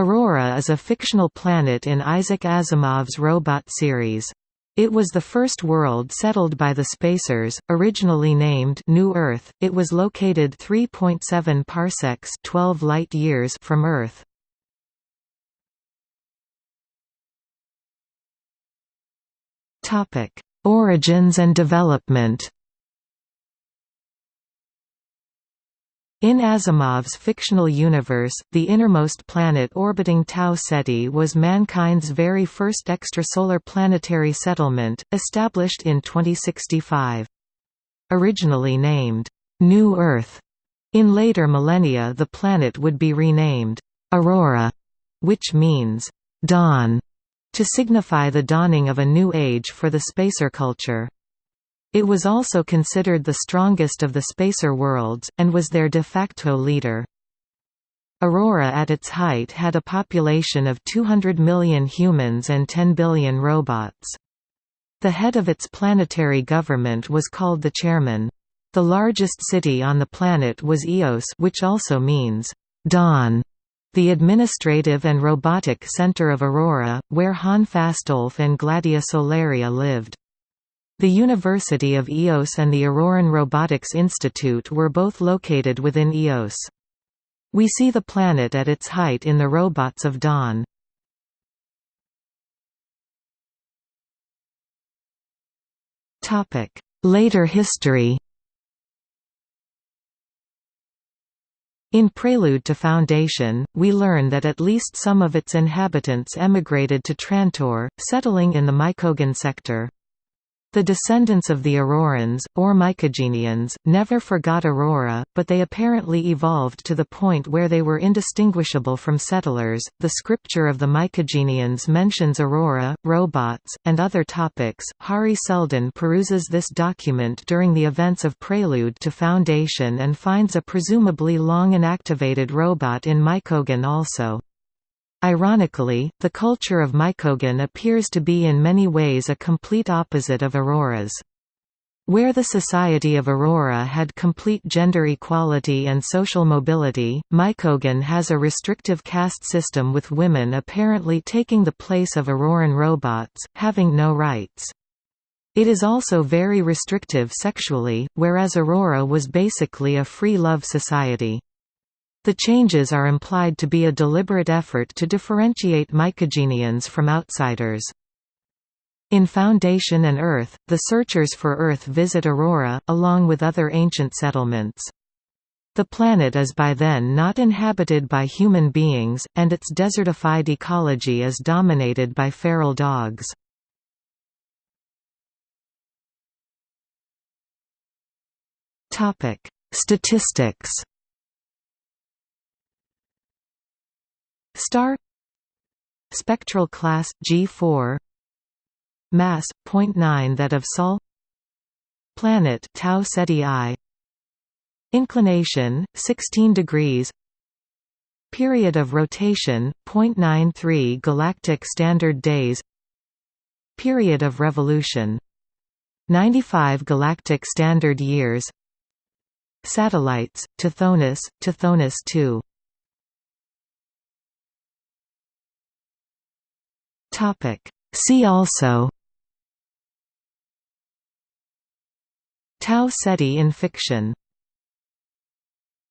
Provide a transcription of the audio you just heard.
Aurora is a fictional planet in Isaac Asimov's Robot series. It was the first world settled by the Spacers, originally named New Earth. It was located 3.7 parsecs, 12 light years from Earth. Topic: Origins and development. In Asimov's fictional universe, the innermost planet orbiting Tau Ceti was mankind's very first extrasolar planetary settlement, established in 2065. Originally named, New Earth, in later millennia the planet would be renamed, Aurora, which means, dawn, to signify the dawning of a new age for the spacer culture. It was also considered the strongest of the spacer worlds, and was their de facto leader. Aurora at its height had a population of 200 million humans and 10 billion robots. The head of its planetary government was called the chairman. The largest city on the planet was Eos which also means, dawn, the administrative and robotic center of Aurora, where Han Fastolfe and Gladia Solaria lived. The University of EOS and the Auroran Robotics Institute were both located within EOS. We see the planet at its height in the Robots of Dawn. Later history In Prelude to Foundation, we learn that at least some of its inhabitants emigrated to Trantor, settling in the Mycogen sector. The descendants of the Aurorans, or Mycogenians, never forgot Aurora, but they apparently evolved to the point where they were indistinguishable from settlers. The scripture of the Mycogenians mentions Aurora, robots, and other topics. Hari Seldon peruses this document during the events of Prelude to Foundation and finds a presumably long inactivated robot in Mycogen also. Ironically, the culture of Mycogen appears to be in many ways a complete opposite of Aurora's. Where the Society of Aurora had complete gender equality and social mobility, Mycogen has a restrictive caste system with women apparently taking the place of Auroran robots, having no rights. It is also very restrictive sexually, whereas Aurora was basically a free love society. The changes are implied to be a deliberate effort to differentiate mycogenians from outsiders. In Foundation and Earth, the searchers for Earth visit Aurora, along with other ancient settlements. The planet is by then not inhabited by human beings, and its desertified ecology is dominated by feral dogs. Statistics Star Spectral class G4 Mass 0.9 that of Sol Planet Tau Ceti I Inclination 16 degrees Period of rotation 0.93 galactic standard days Period of revolution 95 galactic standard years Satellites Tithonus Tithonus II See also Tau Ceti in fiction